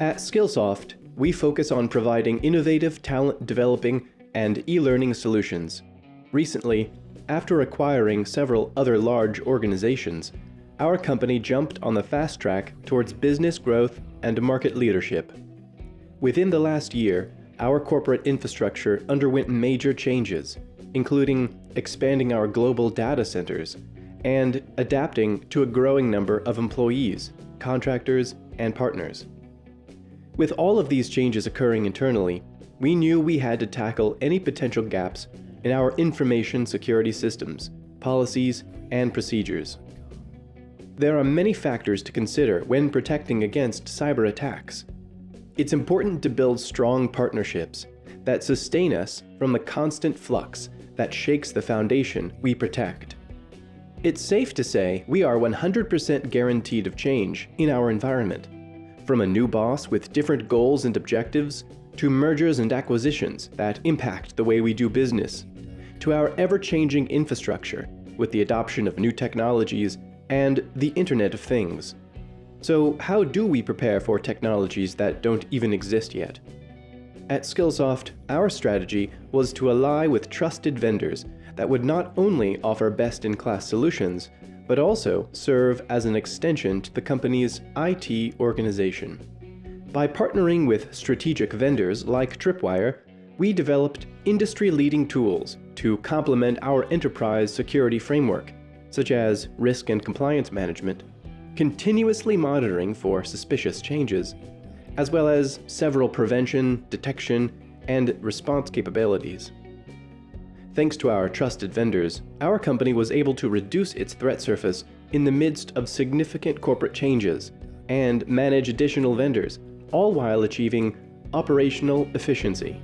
At Skillsoft, we focus on providing innovative talent developing and e-learning solutions. Recently, after acquiring several other large organizations, our company jumped on the fast track towards business growth and market leadership. Within the last year, our corporate infrastructure underwent major changes, including expanding our global data centers and adapting to a growing number of employees, contractors, and partners. With all of these changes occurring internally, we knew we had to tackle any potential gaps in our information security systems, policies, and procedures. There are many factors to consider when protecting against cyber attacks. It's important to build strong partnerships that sustain us from the constant flux that shakes the foundation we protect. It's safe to say we are 100% guaranteed of change in our environment, from a new boss with different goals and objectives, to mergers and acquisitions that impact the way we do business, to our ever-changing infrastructure with the adoption of new technologies and the Internet of Things. So how do we prepare for technologies that don't even exist yet? At Skillsoft, our strategy was to ally with trusted vendors that would not only offer best-in-class solutions, but also serve as an extension to the company's IT organization. By partnering with strategic vendors like Tripwire, we developed industry-leading tools to complement our enterprise security framework, such as risk and compliance management, continuously monitoring for suspicious changes, as well as several prevention, detection, and response capabilities. Thanks to our trusted vendors, our company was able to reduce its threat surface in the midst of significant corporate changes and manage additional vendors, all while achieving operational efficiency.